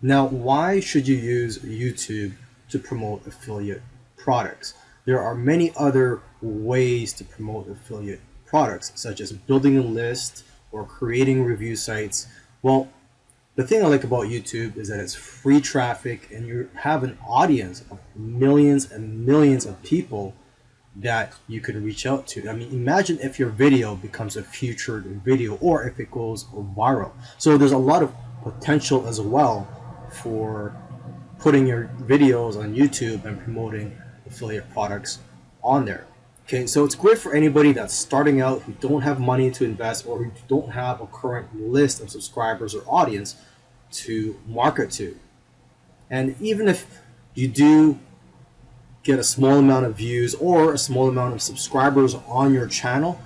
Now, why should you use YouTube to promote affiliate products? There are many other ways to promote affiliate products, such as building a list or creating review sites. Well, the thing I like about YouTube is that it's free traffic and you have an audience of millions and millions of people that you can reach out to. I mean, imagine if your video becomes a featured video or if it goes viral. So there's a lot of potential as well for putting your videos on YouTube and promoting affiliate products on there. Okay, so it's great for anybody that's starting out who don't have money to invest or who don't have a current list of subscribers or audience to market to. And even if you do get a small amount of views or a small amount of subscribers on your channel,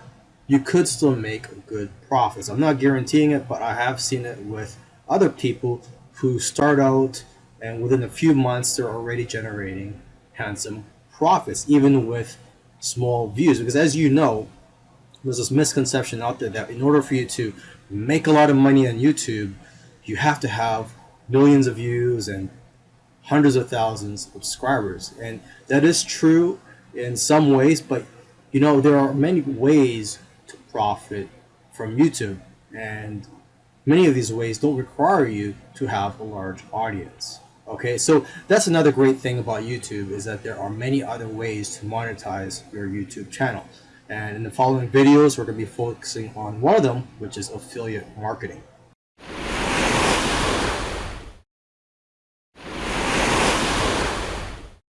you could still make good profits. I'm not guaranteeing it, but I have seen it with other people who start out and within a few months they're already generating handsome profits, even with small views. Because as you know, there's this misconception out there that in order for you to make a lot of money on YouTube, you have to have millions of views and hundreds of thousands of subscribers. And that is true in some ways, but you know, there are many ways to profit from YouTube. And many of these ways don't require you to have a large audience. Okay, so that's another great thing about YouTube is that there are many other ways to monetize your YouTube channel. And in the following videos, we're going to be focusing on one of them, which is affiliate marketing.